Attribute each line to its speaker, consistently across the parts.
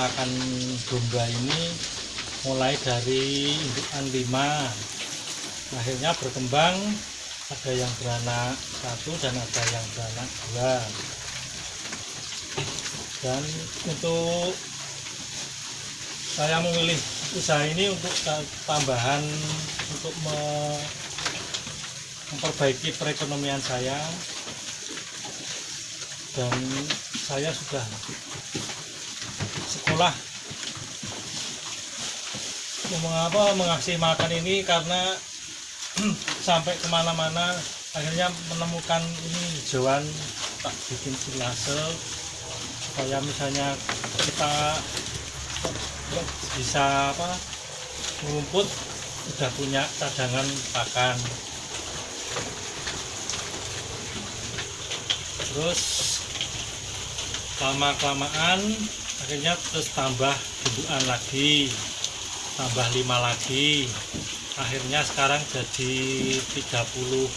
Speaker 1: peternakan domba ini mulai dari indukan lima. Akhirnya berkembang ada yang beranak satu dan ada yang beranak dua. Dan untuk saya memilih usaha ini untuk tambahan untuk me- memperbaiki perekonomian saya. Dan saya sudah sekolah mengapa mengasih makan ini karena sampai ke mana-mana. Akhirnya menemukan ini hijauan tak bikin silase supaya misalnya kita bisa apa ngumput sudah punya cadangan pakan. Terus lama kelamaan akhirnya terus tambah bentukan lagi tambah lima lagi. Akhirnya sekarang jadi 37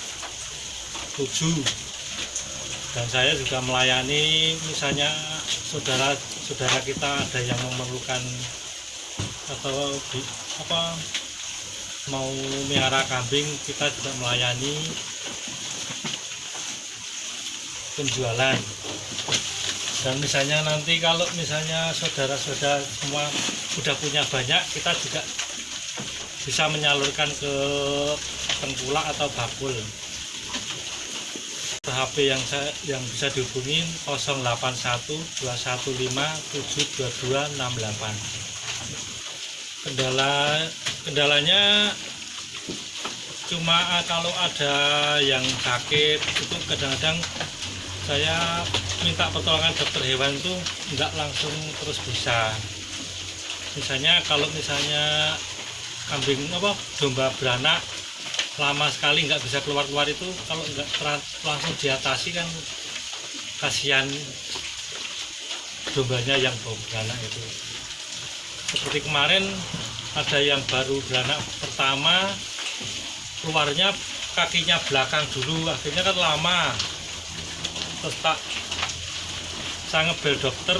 Speaker 1: dan saya juga melayani misalnya saudara saudara kita ada yang memerlukan atau di, apa mau miara kambing kita juga melayani penjualan dan misalnya nanti kalau misalnya saudara-saudara semua sudah punya banyak kita juga bisa menyalurkan ke tengkulak atau bakul. HP yang saya yang bisa dihubungi 081215722268 kendala kendalanya cuma ah, kalau ada yang sakit itu kadang-kadang saya minta pertolongan dokter hewan itu enggak langsung terus bisa. Misalnya kalau misalnya kambing apa domba beranak lama sekali nggak bisa keluar keluar itu kalau nggak langsung diatasi kan kasihan dombanya yang baru beranak itu. Seperti kemarin ada yang baru beranak pertama keluarnya kakinya belakang dulu akhirnya kan lama terus tak saya ngebel dokter.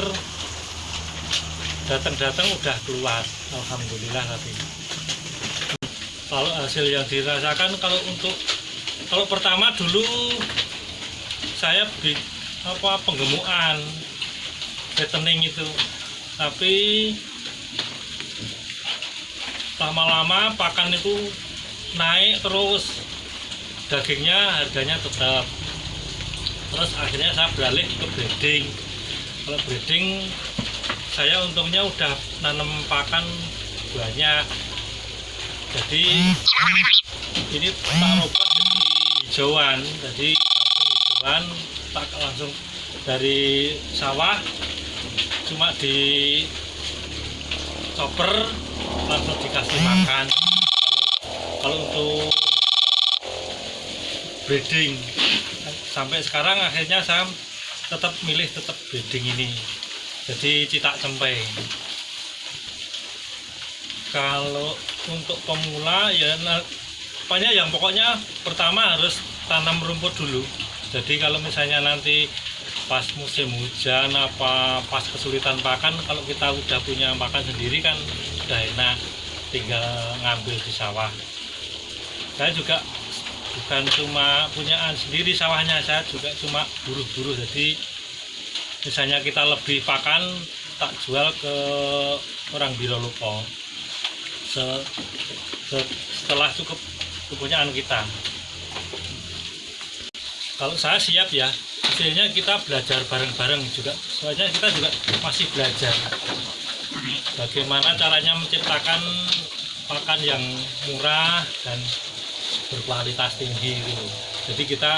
Speaker 1: Datang-datang udah keluar. Alhamdulillah tapi kalau hasil yang dirasakan kalau untuk kalau pertama dulu saya bi apa penggemukan fattening itu. Tapi lama-lama pakan itu naik terus. Dagingnya harganya tetap terus akhirnya saya beralih ke breeding. Kalau breeding saya untungnya udah nanam pakan banyak. Jadi ini tak rubah jadi hijauan. Jadi hijauan tak langsung dari sawah cuma di chopper langsung dikasih makan. Kalau untuk breeding. Sampai sekarang akhirnya saya tetap milih tetap breeding ini. Jadi citak cempe kalau untuk pemula ya nah, pokoknya yang pokoknya pertama harus tanam rumput dulu. Jadi kalau misalnya nanti pas musim hujan apa pas kesulitan pakan kalau kita udah punya pakan sendiri kan udah enak tinggal ngambil di sawah. Saya juga bukan cuma punyaan sendiri sawahnya saya juga cuma buruh-buruh jadi misalnya kita lebih pakan tak jual ke orang Birolupo se- se- setelah cukup kepunyaan kita. Kalau saya siap ya hasilnya kita belajar bareng-bareng juga. Soalnya kita juga masih belajar. Bagaimana caranya menciptakan pakan yang murah dan berkualitas tinggi gitu. jadi kita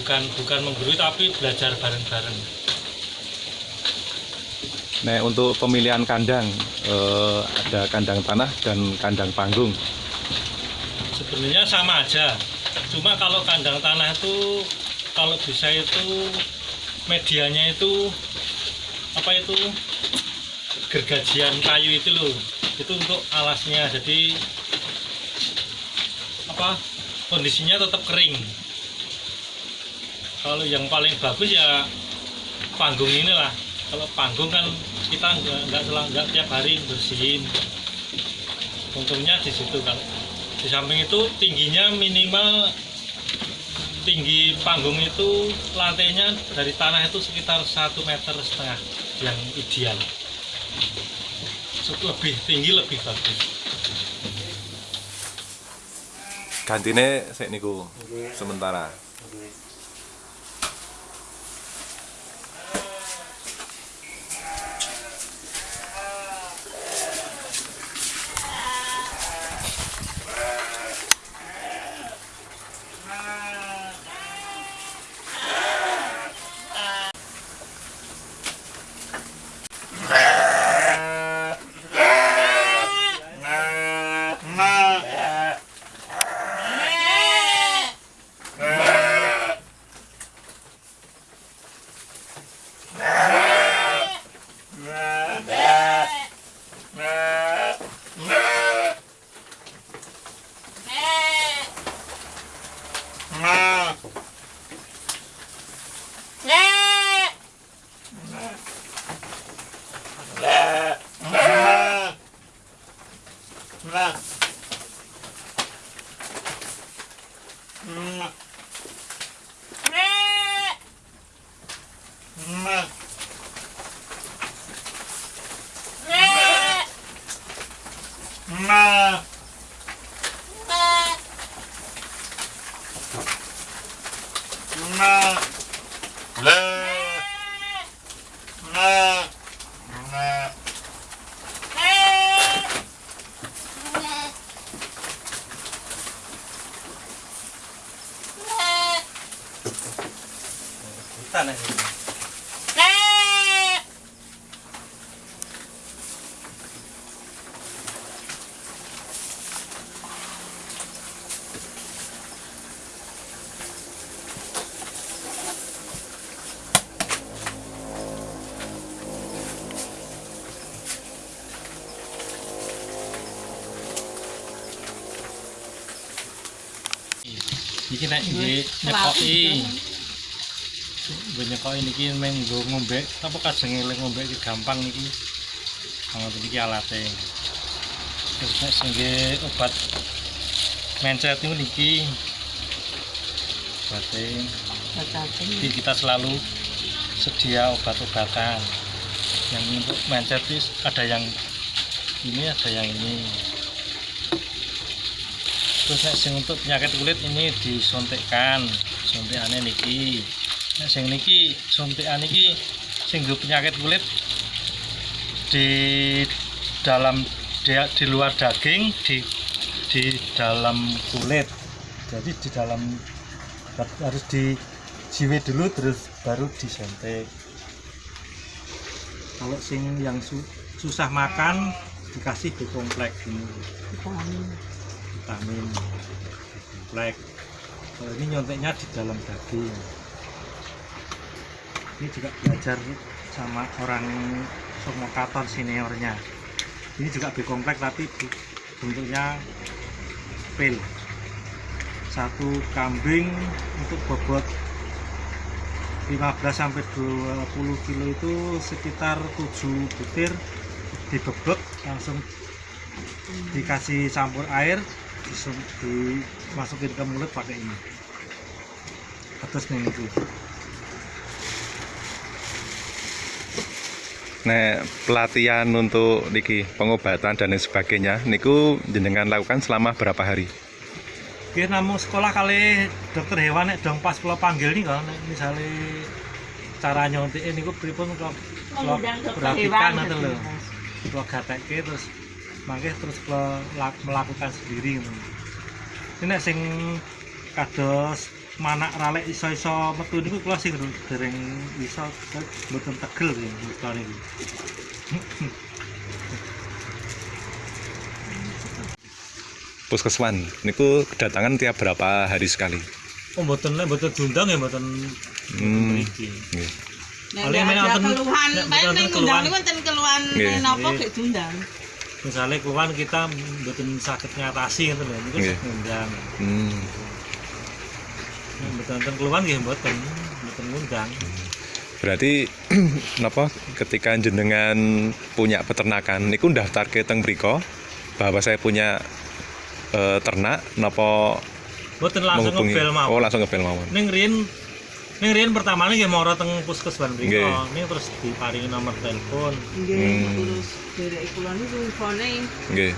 Speaker 1: bukan bukan menggurui tapi belajar bareng-bareng
Speaker 2: Nah, untuk pemilihan kandang eh, ada kandang tanah dan kandang panggung.
Speaker 1: sebenarnya sama aja cuma kalau kandang tanah itu kalau bisa itu medianya itu apa itu gergajian kayu itu loh itu untuk alasnya jadi apa kondisinya tetap kering. Kalau yang paling bagus ya panggung inilah. Kalau panggung kan kita nggak selang tiap hari bersihin. Untungnya di situ kan. Di samping itu tingginya minimal tinggi panggung itu lantainya dari tanah itu sekitar satu meter setengah yang ideal. Lebih tinggi lebih bagus
Speaker 2: Gantine sik niku sementara.
Speaker 1: Nek nggih nyekoki. Gue nyekoki niki meng nggo ngombe, apa kajeng eling ngombe iki gampang niki. Ngoten niki alate. Terus nek sing obat mencret niku niki. Obatin. Jadi kita selalu sedia obat-obatan. Yang untuk mencret ada yang ini ada yang ini. Terus nek sing untuk penyakit kulit ini disuntikkan, suntikane niki. Nek sing niki suntikan niki sing penyakit kulit di dalam di, di luar daging di di dalam kulit. Jadi di dalam harus dijiwit dulu terus baru disuntik. Kalau sing yang su- susah makan dikasih kompleks ini vitamin komplek kalau ini nyonteknya di dalam daging. Ini juga belajar sama orang somokator seniornya. Ini juga B komplek tapi bentuknya pil satu kambing untuk bobot 15 sampai 20 kilo itu sekitar 7 butir dibebek langsung dikasih campur air dimasukin ke mulut pakai ini. Atas nih itu.
Speaker 2: Nek pelatihan untuk niki pengobatan dan lain sebagainya niku jenengan lakukan selama berapa hari?
Speaker 1: Oke, namun sekolah kali dokter hewan nek dong pas kalau panggil nih kan misalnya cara nyontik ini gue pripun kalau kalau
Speaker 3: hewan,
Speaker 1: atau lo kalau gatekke terus mangke terus melakukan sendiri ini nek sing kados manak ralek iso-iso metu niku kula sing dereng iso mboten tegel ya kula niki.
Speaker 2: Puskeswan niku kedatangan tiap berapa hari sekali?
Speaker 1: Oh mboten nek mboten diundang ya mboten
Speaker 2: Hmm.
Speaker 1: mriki.
Speaker 2: Nggih.
Speaker 1: Main
Speaker 3: ada
Speaker 1: wonten-
Speaker 3: keluhan,
Speaker 1: nek
Speaker 3: paling
Speaker 1: keluhan.
Speaker 3: undang wonten keluhan napa gek diundang.
Speaker 1: Misalnya keluhan kita mboten sakit ngatasi ngoten lho, niku
Speaker 2: Nggih.
Speaker 1: ngundang.
Speaker 2: Hmm.
Speaker 1: Nek mboten wonten keluhan nggih mboten. mboten ngundang.
Speaker 2: Berarti napa ketika jenengan punya peternakan niku daftar ke teng mriko bahwa saya punya eh, ternak napa
Speaker 1: Mboten langsung ngebel mawon.
Speaker 2: Oh, langsung ngebel mawon.
Speaker 1: Ning riyen ning riyen pertamane nggih mara teng puskesmas mriko.
Speaker 2: Nggih.
Speaker 1: Ning terus diparingi nomor telepon.
Speaker 3: Nggih,
Speaker 2: Hmm.
Speaker 3: terus derek kula niku infone
Speaker 2: Nggih.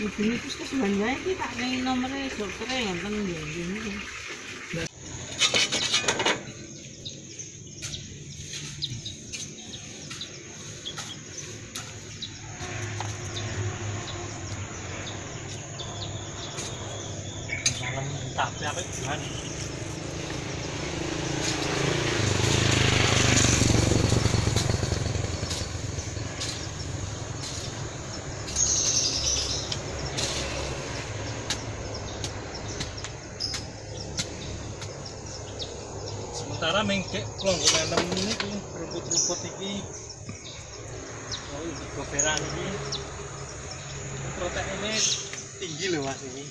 Speaker 3: hubungi puskesmas wae iki tak ngengi nomere doktere ngoten nggih nggih niku.
Speaker 1: Malam tak apik Tuhan. Sementara kelonggo nanam ini rumput-rumput iki oh iki goberan iki proteinnya tinggi loh mas ini.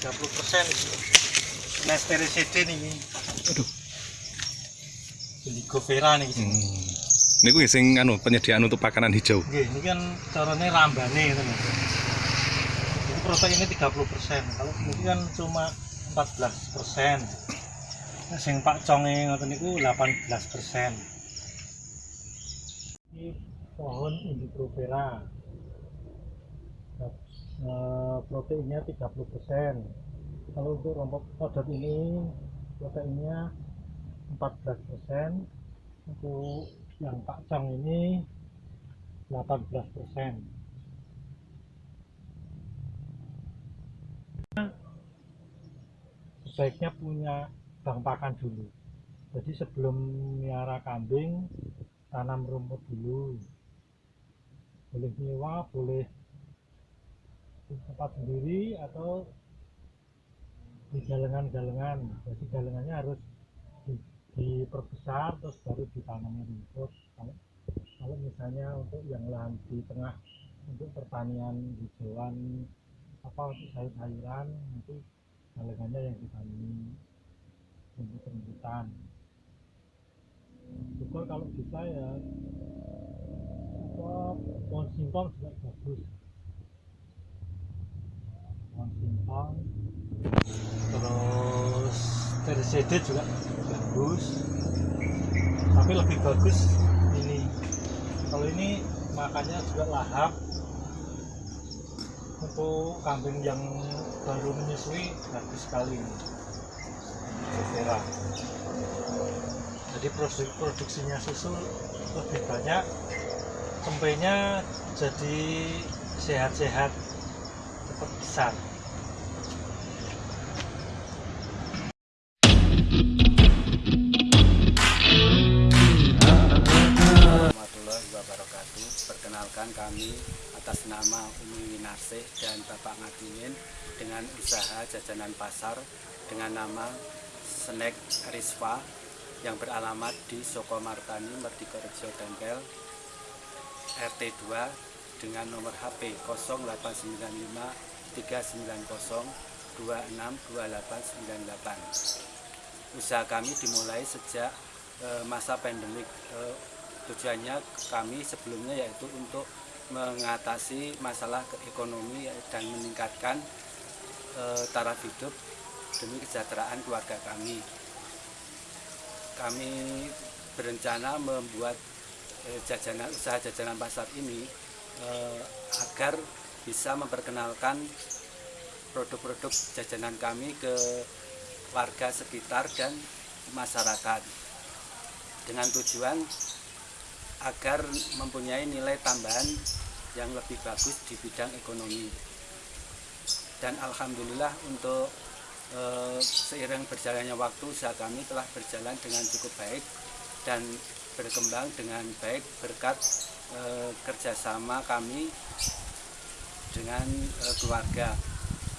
Speaker 1: 30 persen. Nestericide nih aduh. Indigo vera nih
Speaker 2: Hmm. Niku nggih sing anu penyediaan untuk pakanan hijau.
Speaker 1: Nggih, ini kan caranya rambane itu nih ini proteinnya 30 persen. Kalau ini kan cuma 14 persen sing pak conge ngoten niku 18 persen. Ini pohon Indigo vera Eh, proteinnya 30 persen. Kalau untuk rompok kodok ini proteinnya 14 persen. Untuk yang pak cong ini 18 persen. Sebaiknya punya bank pakan dulu. Jadi sebelum miara kambing tanam rumput dulu. Boleh nyewa boleh tempat sendiri atau di galengan-galengan. Jadi galengannya harus di- diperbesar terus baru ditanami rumput. Kalau kalau misalnya untuk yang lahan di tengah untuk pertanian hijauan apa untuk sayur-sayuran nanti galengannya yang ditanami rumput-rumputan syukur kalau bisa ya. Pohon singkong juga bagus. Pohon singkong. Terus tersedet juga bagus. Tapi lebih bagus ini. Kalau ini makannya juga lahap. Untuk kambing yang baru menyusui bagus sekali. ini Vera. jadi produk- produksinya susu lebih banyak cempenya jadi sehat-sehat cepat besar.
Speaker 4: Perkenalkan kami atas nama Umi Winarsih dan Bapak Ngadinin dengan usaha jajanan pasar dengan nama Snack Risva yang beralamat di Soko Martani, Merdikorejo Tempel, RT 2 dengan nomor HP 0895 390 262898. Usaha kami dimulai sejak eh, masa pandemik eh, tujuannya kami sebelumnya yaitu untuk mengatasi masalah ekonomi dan meningkatkan eh, taraf hidup demi kesejahteraan keluarga kami. Kami berencana membuat eh, jajanan usaha jajanan pasar ini eh, agar bisa memperkenalkan produk-produk jajanan kami ke warga sekitar dan masyarakat dengan tujuan agar mempunyai nilai tambahan yang lebih bagus di bidang ekonomi dan alhamdulillah untuk eh, seiring berjalannya waktu usaha kami telah berjalan dengan cukup baik dan berkembang dengan baik berkat eh, kerjasama kami dengan eh, keluarga.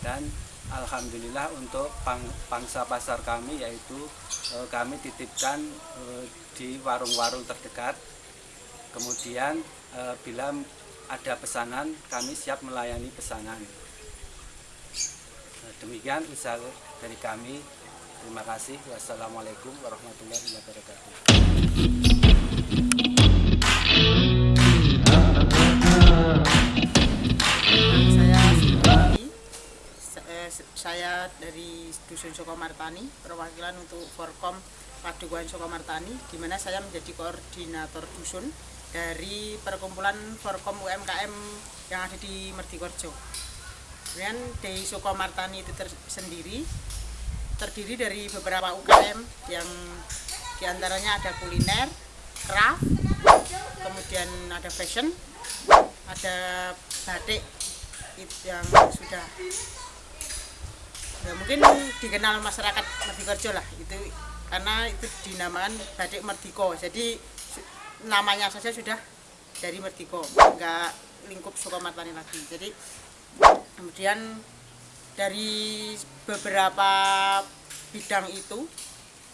Speaker 4: Dan alhamdulillah untuk pang- pangsa pasar kami yaitu eh, kami titipkan eh, di warung-warung terdekat. Kemudian eh, bila ada pesanan kami siap melayani pesanan demikian usaha dari kami Terima kasih. Wassalamualaikum warahmatullahi wabarakatuh.
Speaker 5: saya eh, dari Dusun Sukomartani perwakilan untuk Forkom Padukuhan Sukomartani di mana saya menjadi koordinator dusun dari perkumpulan Forkom UMKM yang ada di Mertikorjo. Kemudian di Sukomartani itu tersendiri terdiri dari beberapa UKM yang di antaranya ada kuliner, craft, kemudian ada fashion, ada batik yang sudah ya mungkin dikenal masyarakat Mertikerjo lah itu karena itu dinamakan batik Mertiko jadi namanya saja sudah dari Mertiko nggak lingkup Sukomartani lagi. Jadi kemudian dari beberapa bidang itu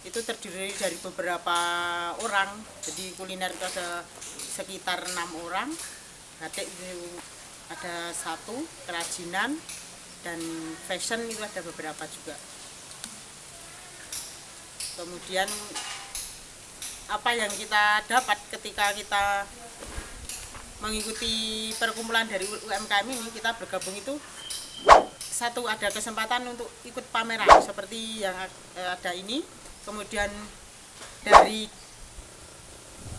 Speaker 5: itu terdiri dari beberapa orang. Jadi kuliner itu ada sekitar enam orang. Batik itu ada satu kerajinan dan fashion itu ada beberapa juga. Kemudian apa yang kita dapat ketika kita mengikuti perkumpulan dari UMKM ini kita bergabung itu satu ada kesempatan untuk ikut pameran seperti yang eh, ada ini. Kemudian dari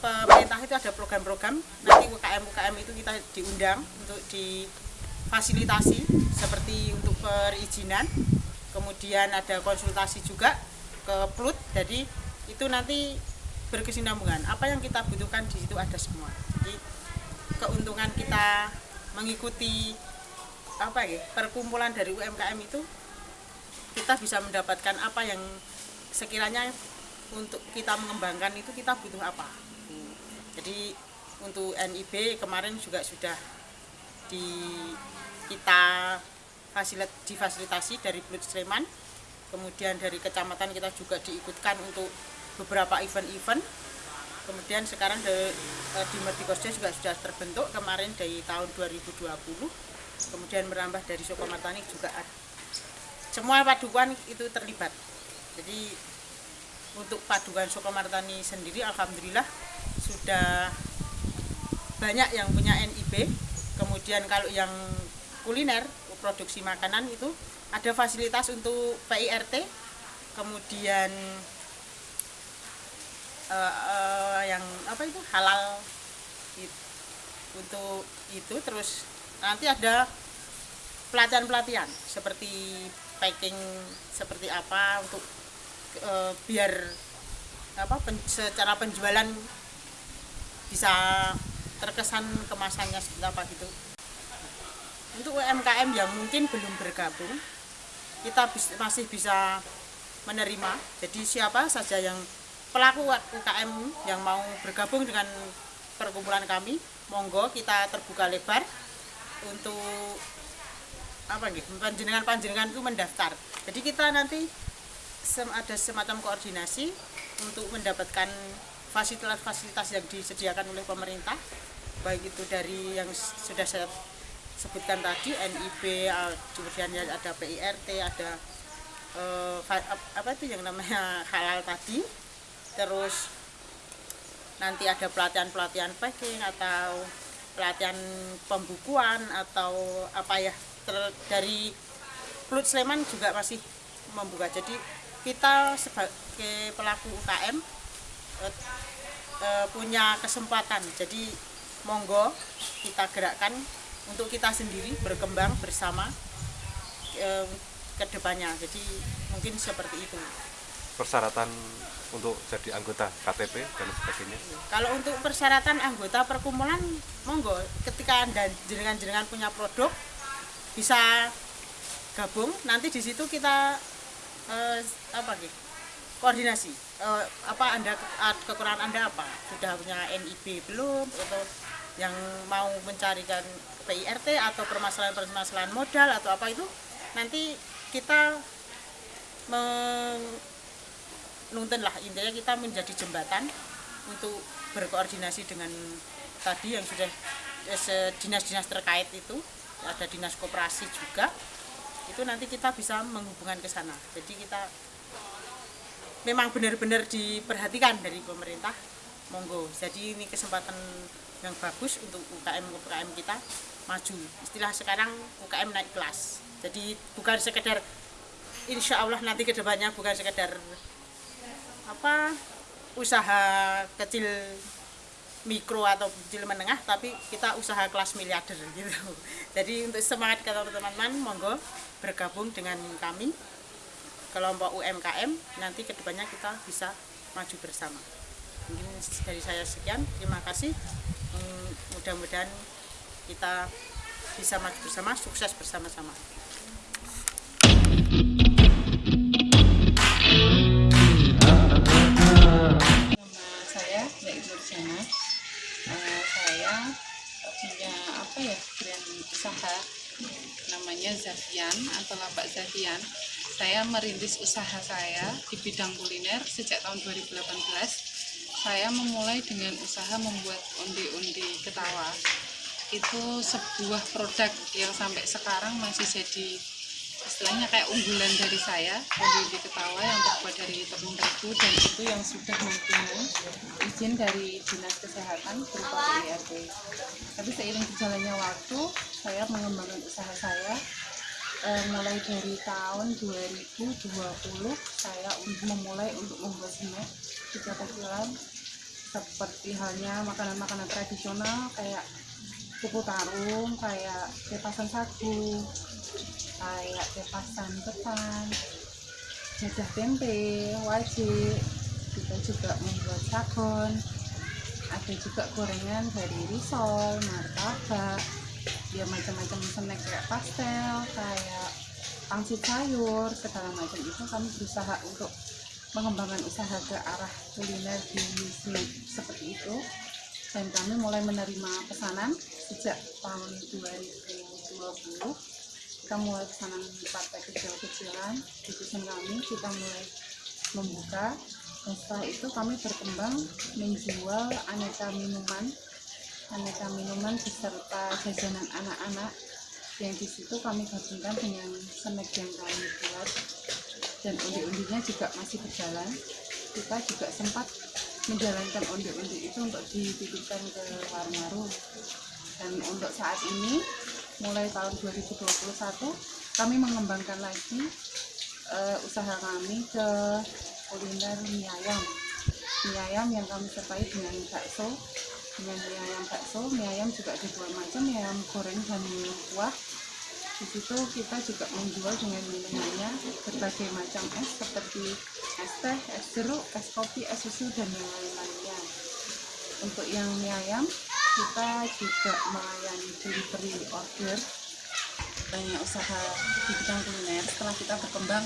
Speaker 5: pemerintah itu ada program-program. Nanti UKM UKM itu kita diundang untuk difasilitasi seperti untuk perizinan. Kemudian ada konsultasi juga ke PLUT jadi itu nanti berkesinambungan. Apa yang kita butuhkan di situ ada semua keuntungan kita mengikuti apa ya perkumpulan dari UMKM itu kita bisa mendapatkan apa yang sekiranya untuk kita mengembangkan itu kita butuh apa. Jadi untuk NIB kemarin juga sudah di kita fasilit, difasilitasi dari Blut Sleman kemudian dari kecamatan kita juga diikutkan untuk beberapa event-event kemudian sekarang di, eh, di Mertikorjo juga sudah terbentuk. Kemarin dari tahun 2020 kemudian merambah dari Sukomartani juga ada semua padukan itu terlibat. Jadi untuk padukan Sukomartani sendiri alhamdulillah sudah banyak yang punya NIB kemudian kalau yang kuliner produksi makanan itu ada fasilitas untuk PIRT kemudian eh, eh, yang apa itu halal. Untuk itu terus nanti ada pelatihan-pelatihan seperti packing seperti apa untuk eh, biar apa pen- secara penjualan bisa terkesan kemasannya seperti apa gitu. Untuk UMKM yang mungkin belum bergabung. Kita bis- masih bisa menerima. Jadi siapa saja yang pelaku UKM yang mau bergabung dengan perkumpulan kami monggo kita terbuka lebar untuk apa nih panjenengan panjenengan itu mendaftar. Jadi kita nanti sem- ada semacam koordinasi untuk mendapatkan fasilitas-fasilitas yang disediakan oleh pemerintah baik itu dari yang sudah saya sebutkan tadi NIB kemudian ada PIRT ada eh, apa itu yang namanya halal tadi terus nanti ada pelatihan-pelatihan packing atau pelatihan pembukuan atau apa ya ter- dari Plut Sleman juga masih membuka. Jadi kita sebagai pelaku UKM eh, eh, punya kesempatan. Jadi monggo kita gerakkan untuk kita sendiri berkembang bersama eh, ke depannya. Jadi mungkin seperti itu
Speaker 2: persyaratan untuk jadi anggota KTP dan sebagainya
Speaker 5: Kalau untuk persyaratan anggota perkumpulan, monggo ketika anda jenengan-jenengan punya produk bisa gabung. Nanti di situ kita eh, apa gitu koordinasi. Eh, apa anda ah, kekurangan anda apa? Sudah punya NIB belum? Atau yang mau mencarikan PIRT atau permasalahan-permasalahan modal atau apa itu nanti kita nuntun lah intinya kita menjadi jembatan untuk berkoordinasi dengan tadi yang sudah eh, dinas-dinas terkait itu ada dinas koperasi juga. Itu nanti kita bisa menghubungkan ke sana. Jadi kita memang benar-benar diperhatikan dari pemerintah. Monggo. Jadi ini kesempatan yang bagus untuk UKM UKM kita maju. Istilah sekarang UKM naik kelas. Jadi bukan sekedar insya Allah nanti ke depannya bukan sekedar apa usaha kecil mikro atau kecil menengah tapi kita usaha kelas miliarder gitu. Jadi untuk semangat kata teman-teman monggo bergabung dengan kami kelompok UMKM nanti ke depannya kita bisa maju bersama. Mungkin dari saya sekian terima kasih. Hmm, mudah-mudahan kita bisa maju bersama sukses bersama-sama
Speaker 6: Nama saya Mbak Ibu. Eh, saya punya apa ya brand usaha namanya Zafian atau Lapak Zafian. Saya merintis usaha saya di bidang kuliner sejak tahun 2018. Saya memulai dengan usaha membuat undi-undi ketawa. Itu sebuah produk yang sampai sekarang masih jadi istilahnya kayak unggulan dari saya undi ketawa yang terbuat dari tepung terigu dan itu yang sudah mempunyai izin dari dinas kesehatan berupa PIRB tapi seiring berjalannya waktu saya mengembangkan usaha saya Eh, mulai dari tahun 2020 saya memulai untuk membuat snack kecil-kecilan seperti halnya makanan-makanan tradisional kayak kuku tarung, kayak kepasan sagu, kayak kepasan ketan, jadah tempe, wajib. Kita juga membuat sabun, ada juga gorengan dari risol, martabak, ya macam-macam snack kayak pastel, kayak pangsit sayur, segala macam itu kami berusaha untuk mengembangkan usaha ke arah kuliner di seperti itu. Dan kami mulai menerima pesanan sejak tahun 2020 kita mulai pesanan partai kecil-kecilan di dusun kami kita mulai membuka. Dan setelah itu kami berkembang menjual aneka minuman aneka minuman beserta jajanan anak-anak. Yang di situ kami gabungkan dengan snack yang kami buat. Dan undi-undinya juga masih berjalan. Kita juga sempat menjalankan undi-undi itu untuk dititipkan ke warung-warung. Dan untuk saat ini mulai tahun 2021 kami mengembangkan lagi eh, usaha kami ke kuliner mie ayam. Mie ayam yang kami sertai dengan bakso dengan mie ayam bakso. Mie ayam juga ada dua macam mie ayam goreng dan mie kuah. Di situ kita juga menjual dengan minumannya berbagai macam es seperti es teh, es jeruk, es kopi, es susu dan yang lain-lainnya. Untuk yang mie ayam kita juga melayani delivery order. Banyak usaha di bidang kuliner. Setelah kita berkembang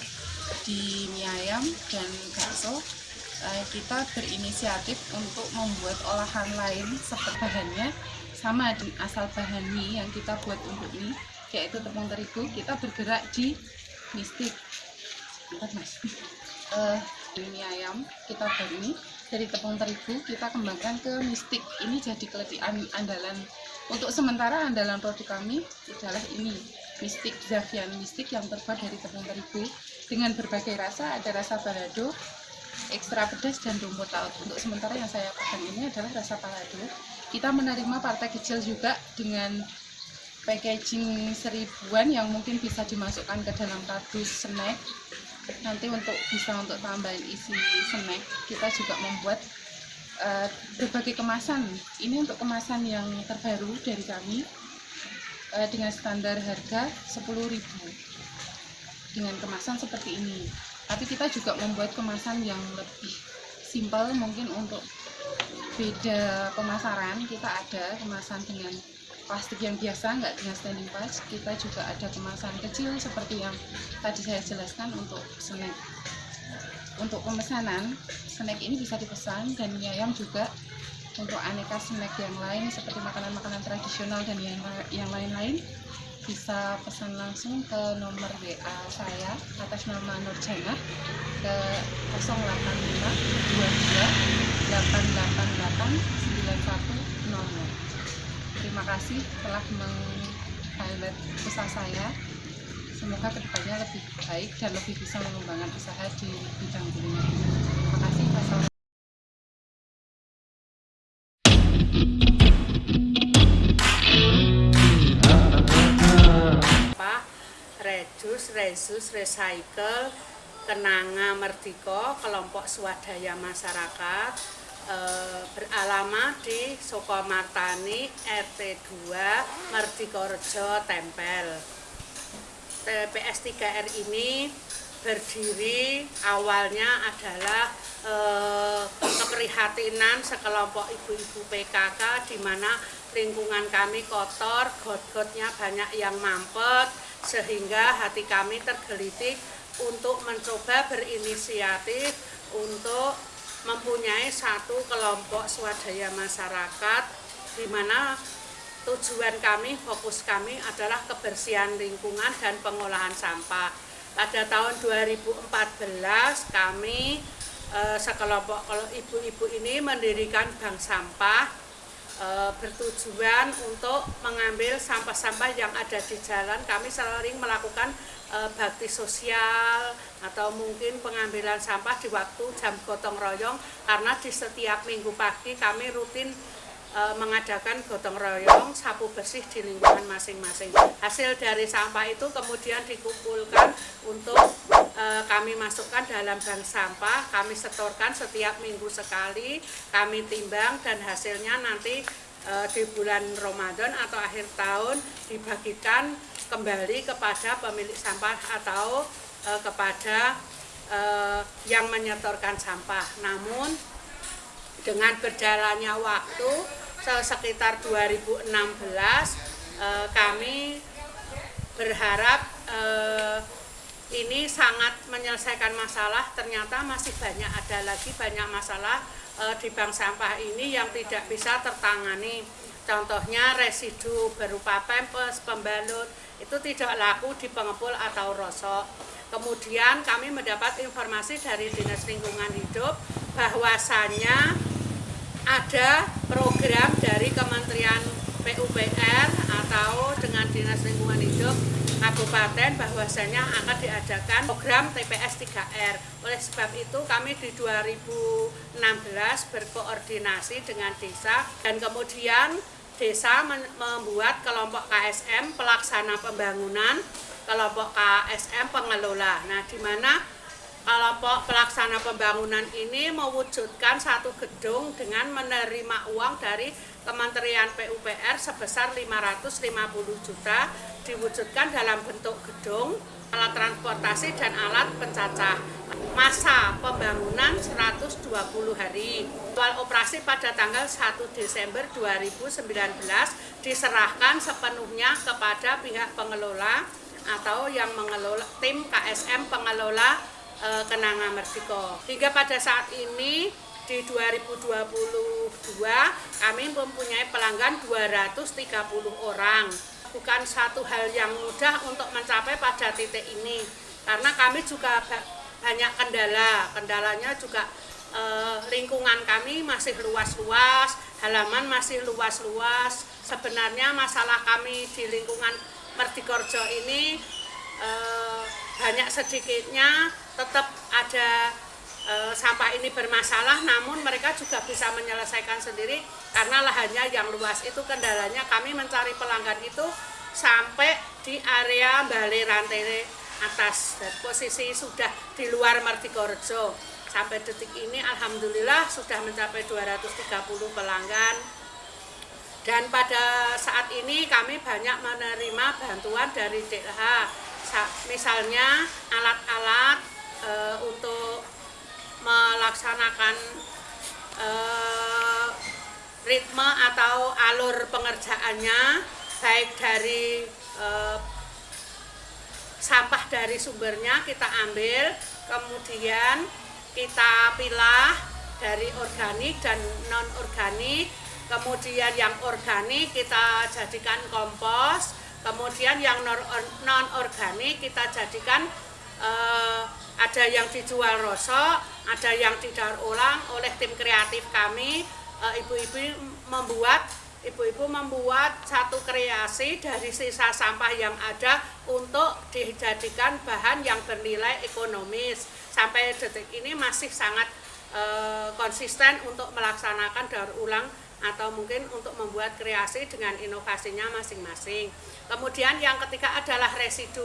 Speaker 6: di mie ayam dan bakso eh, kita berinisiatif untuk membuat olahan lain seperti bahannya. Sama asal bahan mie yang kita buat untuk mie yaitu tepung terigu kita bergerak di mistik Bentar, mas. Di mie ayam kita ini dari tepung terigu kita kembangkan ke mistik. Ini jadi keledai an- andalan. Untuk sementara andalan produk kami adalah ini mistik Zafian mistik yang terbuat dari tepung terigu. Dengan berbagai rasa ada rasa balado ekstra pedas dan rumput laut. Untuk sementara yang saya pegang ini adalah rasa balado. Kita menerima partai kecil juga dengan packaging seribuan yang mungkin bisa dimasukkan ke dalam kardus snack nanti untuk bisa untuk tambahan isi snack kita juga membuat eh, berbagai kemasan. Ini untuk kemasan yang terbaru dari kami eh, dengan standar harga 10.000 dengan kemasan seperti ini. Tapi kita juga membuat kemasan yang lebih simpel mungkin untuk beda pemasaran. Kita ada kemasan dengan plastik yang biasa nggak dengan standing pas kita juga ada kemasan kecil seperti yang tadi saya jelaskan untuk snack. Untuk pemesanan snack ini bisa dipesan dan mie ayam juga. Untuk aneka snack yang lain seperti makanan-makanan tradisional dan yang yang lain-lain bisa pesan langsung ke nomor WA saya atas nama Nurjana ke 085 22 888 9100 terima kasih telah meng-highlight usaha saya semoga ke depannya lebih baik dan lebih bisa mengembangkan usaha di bidang kuliner. Terima kasih. Wassalamualaikum.
Speaker 7: Rejus, Rezus, Recycle, Kenanga Merdiko, kelompok swadaya masyarakat eh, beralamat di Sukomartani RT 2 Merdiko Rejo Tempel. TPS 3R ini berdiri awalnya adalah eh, keprihatinan sekelompok ibu-ibu PKK di mana lingkungan kami kotor, got-gotnya banyak yang mampet sehingga hati kami tergelitik untuk mencoba berinisiatif untuk mempunyai satu kelompok swadaya masyarakat di mana tujuan kami, fokus kami adalah kebersihan lingkungan dan pengolahan sampah. Pada tahun 2014 kami eh, sekelompok kalau ibu-ibu ini mendirikan bank sampah eh, bertujuan untuk mengambil sampah-sampah yang ada di jalan. Kami sering melakukan eh, bakti sosial atau mungkin pengambilan sampah di waktu jam gotong royong karena di setiap minggu pagi kami rutin eh, mengadakan gotong royong sapu bersih di lingkungan masing-masing. Hasil dari sampah itu kemudian dikumpulkan untuk eh, kami masukkan dalam bank sampah, kami setorkan setiap minggu sekali, kami timbang dan hasilnya nanti eh, di bulan Ramadan atau akhir tahun dibagikan kembali kepada pemilik sampah atau eh, kepada eh, yang menyetorkan sampah. Namun dengan berjalannya waktu sekitar 2016 eh, kami berharap eh, ini sangat menyelesaikan masalah ternyata masih banyak ada lagi banyak masalah eh, di bank sampah ini yang tidak bisa tertangani contohnya residu berupa pempes, pembalut itu tidak laku di pengepul atau rosok kemudian kami mendapat informasi dari Dinas Lingkungan Hidup bahwasannya ada program dari Kementerian PUPR atau dengan Dinas Lingkungan Hidup Kabupaten bahwasanya akan diadakan program TPS 3R. Oleh sebab itu kami di 2016 berkoordinasi dengan desa dan kemudian desa membuat kelompok KSM pelaksana pembangunan, kelompok KSM pengelola. Nah, di mana kelompok pelaksana pembangunan ini mewujudkan satu gedung dengan menerima uang dari Kementerian PUPR sebesar 550 juta diwujudkan dalam bentuk gedung, alat transportasi dan alat pencacah. Masa pembangunan 120 hari. Awal operasi pada tanggal 1 Desember 2019 diserahkan sepenuhnya kepada pihak pengelola atau yang mengelola tim KSM pengelola eh, Kenanga Merdiko. Hingga pada saat ini di 2022 kami mempunyai pelanggan 230 orang. Bukan satu hal yang mudah untuk mencapai pada titik ini karena kami juga ba- banyak kendala. Kendalanya juga eh, lingkungan kami masih luas-luas, halaman masih luas-luas. Sebenarnya masalah kami di lingkungan Merdikorjo ini eh, banyak sedikitnya tetap ada eh, sampah ini bermasalah namun mereka juga bisa menyelesaikan sendiri karena lahannya yang luas. Itu kendalanya kami mencari pelanggan itu sampai di area Bale Rantai atas. Dan posisi sudah di luar Martikorjo sampai detik ini Alhamdulillah sudah mencapai 230 pelanggan. Dan pada saat ini kami banyak menerima bantuan dari DLH Sa- misalnya alat-alat eh, untuk melaksanakan eh, ritme atau alur pengerjaannya baik dari eh, sampah dari sumbernya kita ambil kemudian kita pilah dari organik dan non organik kemudian yang organik kita jadikan kompos kemudian yang non organik kita jadikan eh, ada yang dijual rosok ada yang didaur ulang oleh tim kreatif kami eh, ibu-ibu membuat ibu-ibu membuat satu kreasi dari sisa sampah yang ada untuk dijadikan bahan yang bernilai ekonomis. Sampai detik ini masih sangat eh, konsisten untuk melaksanakan daur ulang atau mungkin untuk membuat kreasi dengan inovasinya masing-masing. Kemudian yang ketiga adalah residu.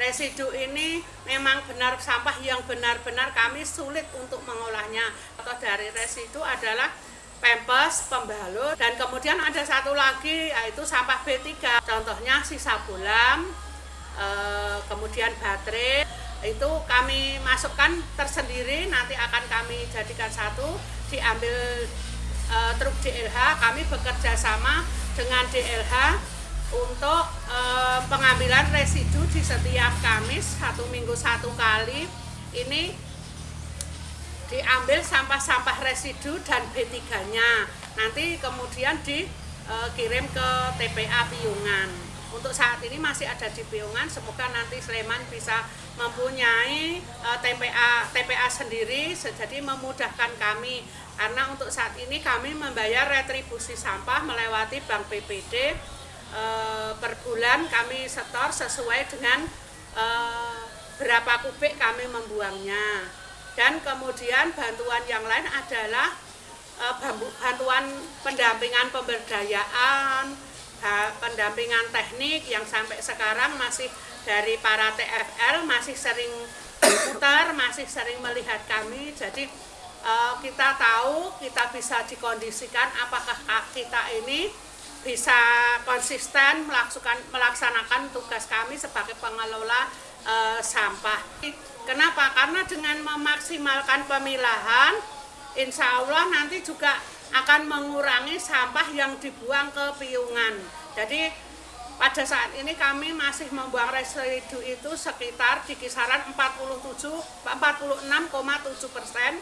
Speaker 7: Residu ini memang benar sampah yang benar-benar kami sulit untuk mengolahnya. Atau dari residu adalah pempes, pembalut, dan kemudian ada satu lagi yaitu sampah B3. Contohnya sisa bolam, eh, kemudian baterai, itu kami masukkan tersendiri, nanti akan kami jadikan satu, diambil eh, truk DLH, kami bekerja sama dengan DLH untuk eh, pengambilan residu di setiap Kamis satu minggu satu kali ini diambil sampah-sampah residu dan B3-nya. Nanti kemudian dikirim ke TPA Piungan. Untuk saat ini masih ada di Piungan, semoga nanti Sleman bisa mempunyai eh, TPA TPA sendiri jadi memudahkan kami karena untuk saat ini kami membayar retribusi sampah melewati Bank PPD eh, per bulan kami setor sesuai dengan eh, berapa kubik kami membuangnya. Dan kemudian bantuan yang lain adalah bambu- bantuan pendampingan pemberdayaan pendampingan teknik yang sampai sekarang masih dari para TFL masih sering putar masih sering melihat kami. Jadi kita tahu kita bisa dikondisikan apakah ka- kita ini bisa konsisten melaksanakan melaksanakan tugas kami sebagai pengelola eh, sampah. Kenapa? Karena dengan memaksimalkan pemilahan, insya Allah nanti juga akan mengurangi sampah yang dibuang ke piungan. Jadi pada saat ini kami masih membuang residu itu sekitar di kisaran 47 46,7 persen.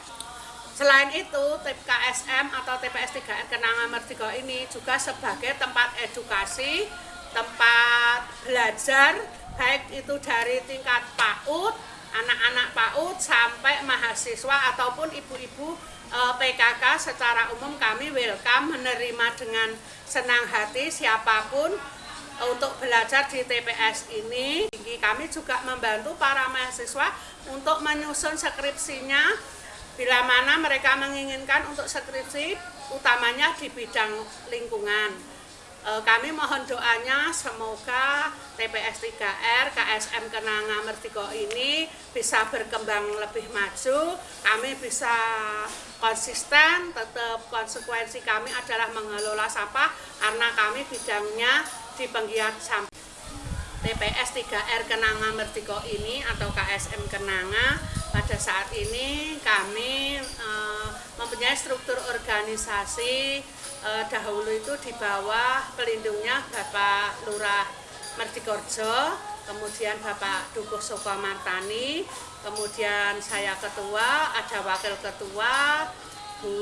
Speaker 7: Selain itu, TKSM atau TPS 3R Kenanga Merdeka ini juga sebagai tempat edukasi, tempat belajar, baik itu dari tingkat PAUD, anak-anak PAUD sampai mahasiswa ataupun ibu-ibu eh, PKK secara umum kami welcome menerima dengan senang hati siapa pun untuk belajar di TPS ini. Kami juga membantu para mahasiswa untuk menyusun skripsinya bila mana mereka menginginkan untuk skripsi utamanya di bidang lingkungan. E, Kami mohon doanya semoga TPS 3R, KSM Kenanga Mertiko ini bisa berkembang lebih maju, kami bisa konsisten, tetap konsekuensi kami adalah mengelola sampah karena kami bidangnya di penggiat sampah. TPS 3R Kenanga Mertiko ini atau KSM Kenanga pada saat ini kami eh, mempunyai struktur organisasi eh, dahulu itu di bawah pelindungnya Bapak Lurah Mertikorjo, kemudian Bapak Dukuh Soko Martani, kemudian saya ketua, ada wakil ketua Bu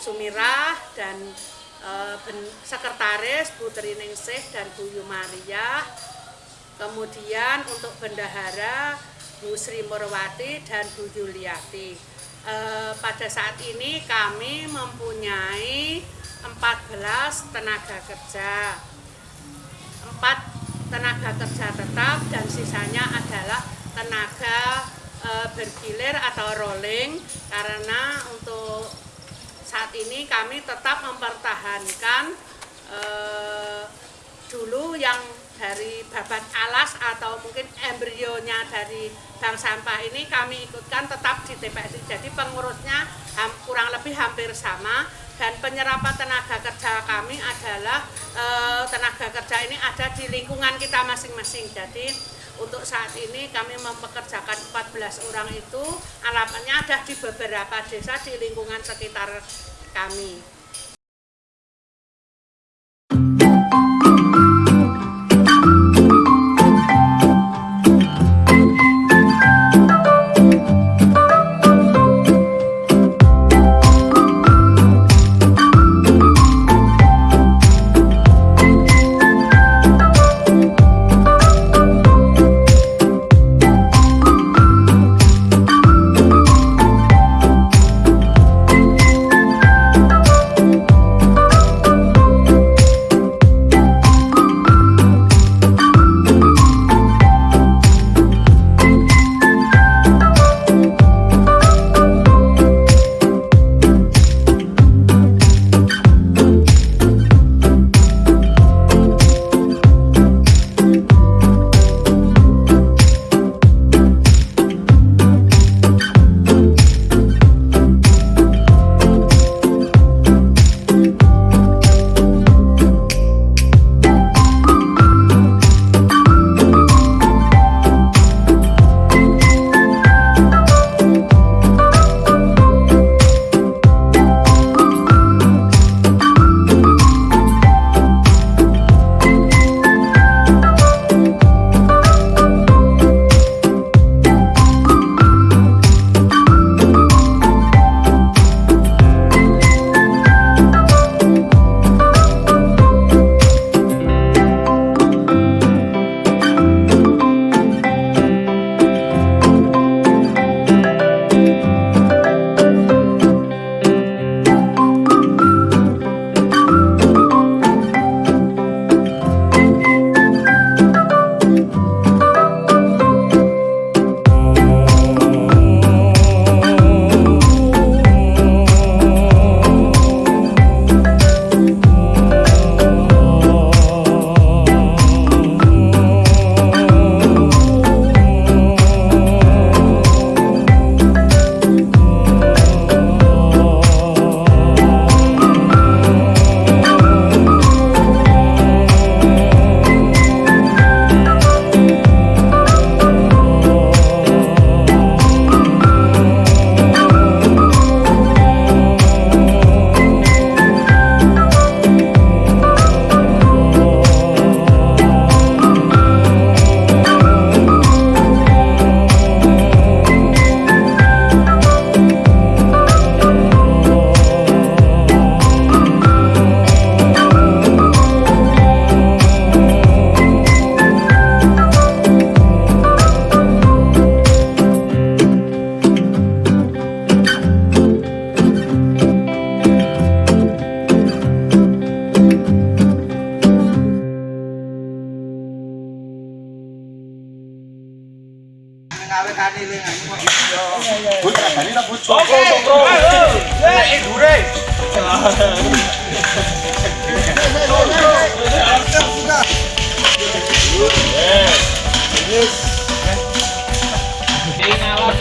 Speaker 7: Sumirah dan eh, sekretaris Bu Triningsih dan Bu Yumaria. Kemudian untuk bendahara Bu Sri Murwati dan Bu Yuliati. Eh, pada saat ini kami mempunyai 14 tenaga kerja. Empat tenaga kerja tetap dan sisanya adalah tenaga eh, bergilir atau rolling karena untuk saat ini kami tetap mempertahankan eh, dulu yang dari babat alas atau mungkin embrionya dari bank sampah ini kami ikutkan tetap di TPS. Jadi pengurusnya kurang lebih hampir sama dan penyerapan tenaga kerja kami adalah eh, tenaga kerja ini ada di lingkungan kita masing-masing. Jadi untuk saat ini kami mempekerjakan 14 orang itu alamatnya ada di beberapa desa di lingkungan sekitar kami.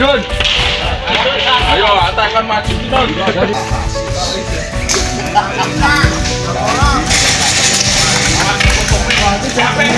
Speaker 8: Jun. Ayo, atas maju Jun. Capek.